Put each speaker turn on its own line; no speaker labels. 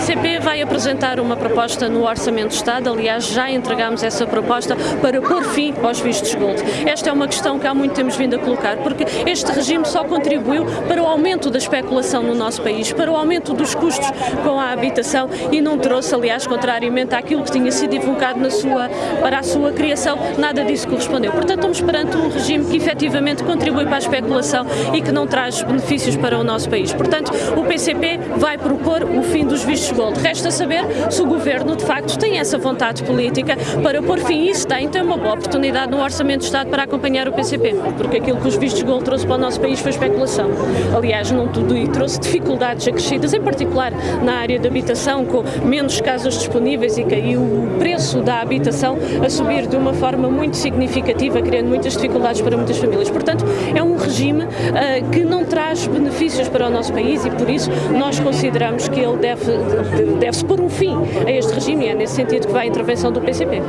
PCP vai apresentar uma proposta no Orçamento do Estado, aliás, já entregámos essa proposta para pôr fim aos vistos gold. Esta é uma questão que há muito temos vindo a colocar, porque este regime só contribuiu para o aumento da especulação no nosso país, para o aumento dos custos com a habitação e não trouxe, aliás, contrariamente àquilo que tinha sido invocado na sua, para a sua criação, nada disso correspondeu. Portanto, estamos perante um regime que efetivamente contribui para a especulação e que não traz benefícios para o nosso país. Portanto, o PCP vai propor o fim dos vistos gold. Resta saber se o Governo, de facto, tem essa vontade política para pôr fim a isso. Tem, tem uma boa oportunidade no Orçamento do Estado para acompanhar o PCP, porque aquilo que os vistos gold trouxe para o nosso país foi especulação. Aliás, não tudo e trouxe dificuldades acrescidas, em particular na área da habitação, com menos casas disponíveis e, e o preço da habitação a subir de uma forma muito significativa, criando muitas dificuldades para muitas famílias. Portanto, é um regime uh, que não traz benefícios para o nosso país e, por isso, nós consideramos que ele deve, deve-se pôr um fim a este regime e é nesse sentido que vai a intervenção do PCP.